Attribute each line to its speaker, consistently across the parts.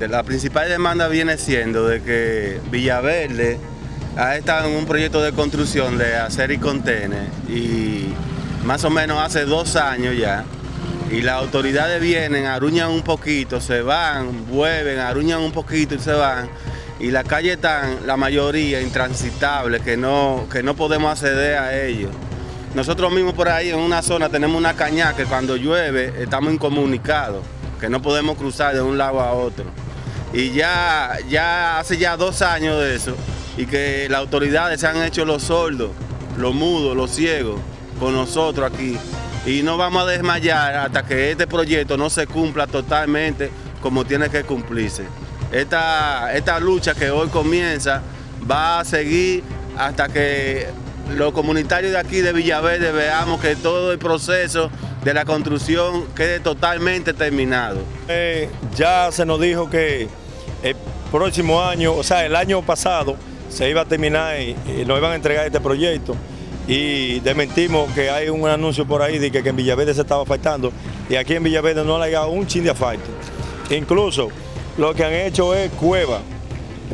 Speaker 1: La principal demanda viene siendo de que Villaverde ha estado en un proyecto de construcción de hacer y contener y más o menos hace dos años ya y las autoridades vienen, aruñan un poquito, se van, vuelven, aruñan un poquito y se van y las calles están, la mayoría, intransitables, que no, que no podemos acceder a ellos. Nosotros mismos por ahí en una zona tenemos una caña que cuando llueve estamos incomunicados, que no podemos cruzar de un lado a otro. Y ya, ya hace ya dos años de eso, y que las autoridades se han hecho los sordos, los mudos, los ciegos, con nosotros aquí. Y no vamos a desmayar hasta que este proyecto no se cumpla totalmente como tiene que cumplirse. Esta, esta lucha que hoy comienza va a seguir hasta que los comunitarios de aquí de Villaverde veamos que todo el proceso de la construcción quede totalmente terminado.
Speaker 2: Eh, ya se nos dijo que el próximo año, o sea, el año pasado, se iba a terminar y, nos iban a entregar este proyecto y desmentimos que hay un anuncio por ahí de que, en Villaverde se estaba faltando y aquí en Villaverde no ha llegado un chin de asfalto. Incluso lo que han hecho es cueva.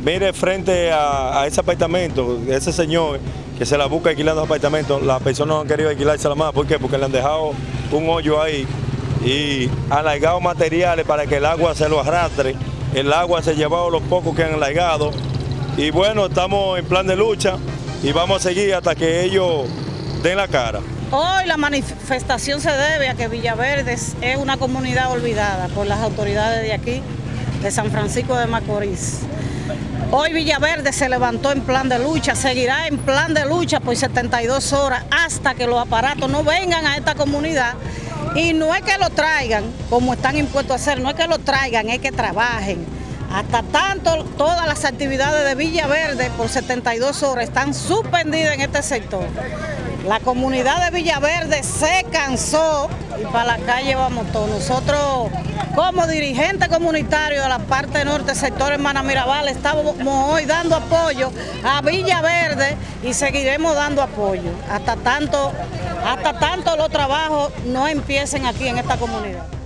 Speaker 2: Mire frente a, ese apartamento, ese señor que se la busca alquilando apartamentos, las personas no han querido alquilársela más. ¿Por qué? Porque le han dejado un hoyo ahí y han largado materiales para que el agua se lo arrastre. El agua se ha llevado los pocos que han largado. Y bueno, estamos en plan de lucha y vamos a seguir hasta que ellos den la cara.
Speaker 3: Hoy la manifestación se debe a que Villaverde es una comunidad olvidada por las autoridades de aquí de San Francisco de Macorís. Hoy Villaverde se levantó en plan de lucha, seguirá en plan de lucha por 72 horas hasta que los aparatos no vengan a esta comunidad y no es que lo traigan como están impuestos a hacer, no es que lo traigan, es que trabajen. Hasta tanto, todas las actividades de Villaverde por 72 horas están suspendidas en este sector. La comunidad de Villaverde se cansó y para la calle vamos todos. Nosotros, como dirigente comunitario de la parte norte, sector Hermana Mirabal, estamos hoy dando apoyo a Villaverde y seguiremos dando apoyo hasta tanto, hasta tanto los trabajos no empiecen aquí en esta comunidad.